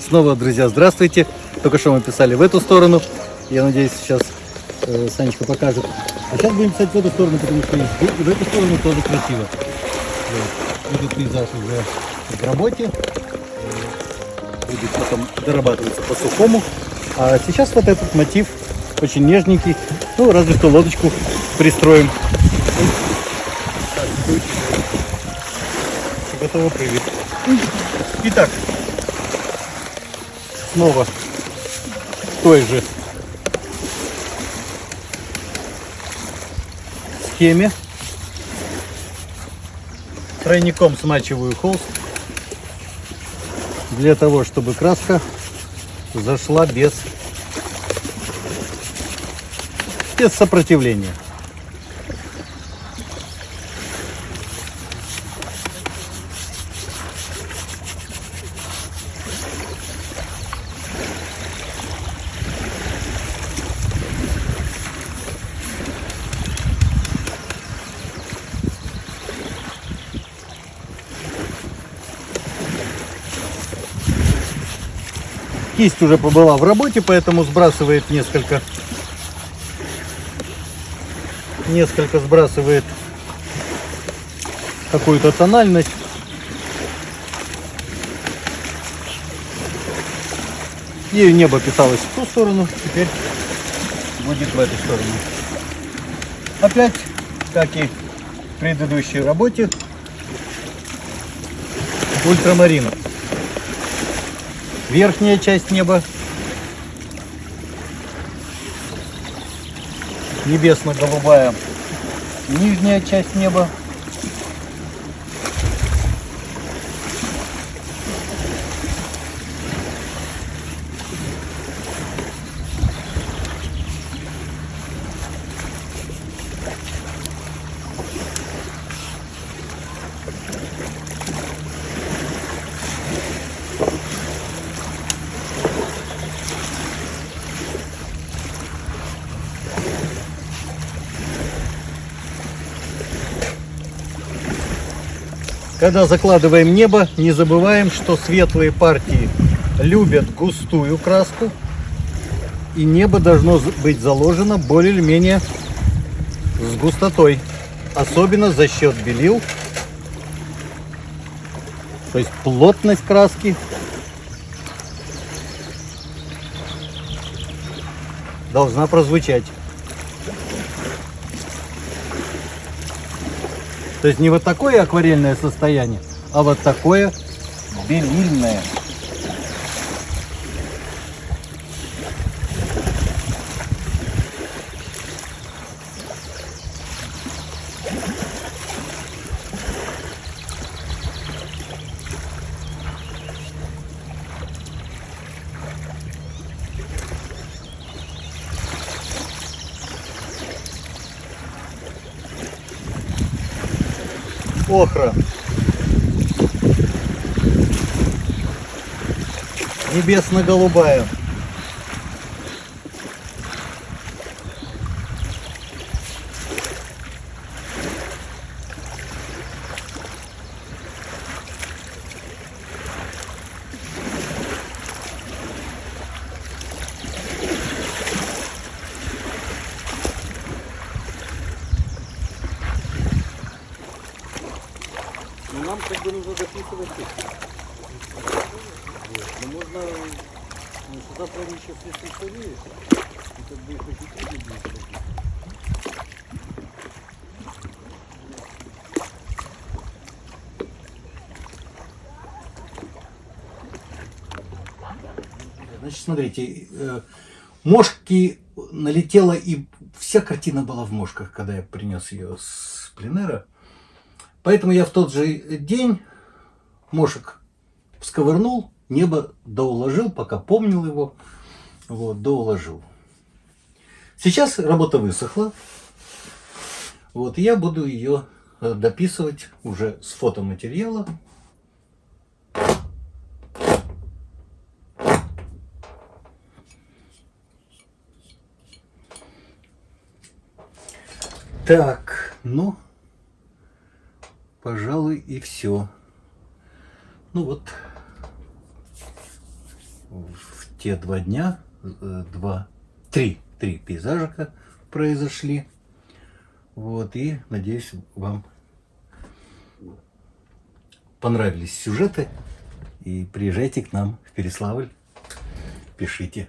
Снова, друзья, здравствуйте. Только что мы писали в эту сторону. Я надеюсь, сейчас э, Санечка покажет. А сейчас будем писать в эту сторону, потому что в- эту сторону тоже красиво. Вот. Этот пейзаж уже в работе. Э, Будет потом дорабатываться по сухому. А сейчас вот этот мотив очень нежненький. Ну, разве что лодочку пристроим. Готово, привет. Итак, снова той же схеме. Тройником смачиваю холст для того, чтобы краска зашла без, без сопротивления. Кисть уже побыла в работе, поэтому сбрасывает несколько несколько сбрасывает какую-то тональность. Ею небо питалось в ту сторону, теперь будет в эту сторону. Опять, как и в предыдущей работе, ультрамарин. Верхняя часть неба. Небесно-голубая. Нижняя часть неба. Когда закладываем небо, не забываем, что светлые партии любят густую краску. И небо должно быть заложено более или менее с густотой. Особенно за счет белил. То есть плотность краски должна прозвучать. То есть не вот такое акварельное состояние, а вот такое белильное. Охра. Небесно-голубая. Как бы нужно записывать. Но можно, ну, что они еще слишком стареют, и как бы их очень трудно будет. Значит, смотрите, э, мошки налетела, и вся картина была в мошках, когда я принес ее с пленера. Поэтому я в тот же день мошек сковырнул, небо доуложил, пока помнил его, вот, доуложил. Сейчас работа высохла, вот, я буду ее э, дописывать уже с фотоматериала. Так, ну, пожалуй, и все. Ну вот, в те два дня, э, два, три, три пейзажика произошли. Вот, и надеюсь, вам понравились сюжеты. И приезжайте к нам в Переславль, пишите.